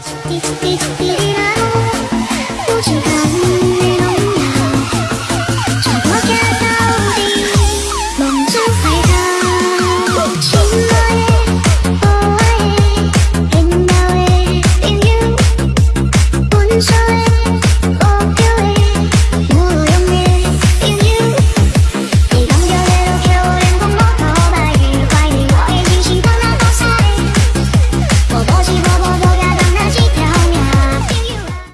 Beat, beat, beat, beat.